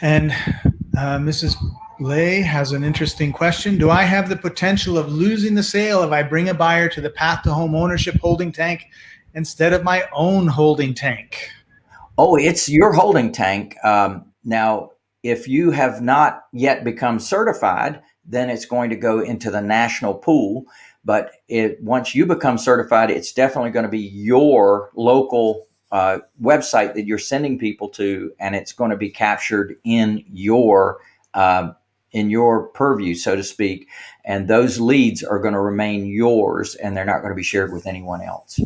And uh, Mrs. Lay has an interesting question. Do I have the potential of losing the sale if I bring a buyer to the path to home ownership holding tank instead of my own holding tank? Oh, it's your holding tank. Um, now, if you have not yet become certified, then it's going to go into the national pool. But it, once you become certified, it's definitely going to be your local uh, website that you're sending people to, and it's going to be captured in your uh, in your purview, so to speak. And those leads are going to remain yours, and they're not going to be shared with anyone else.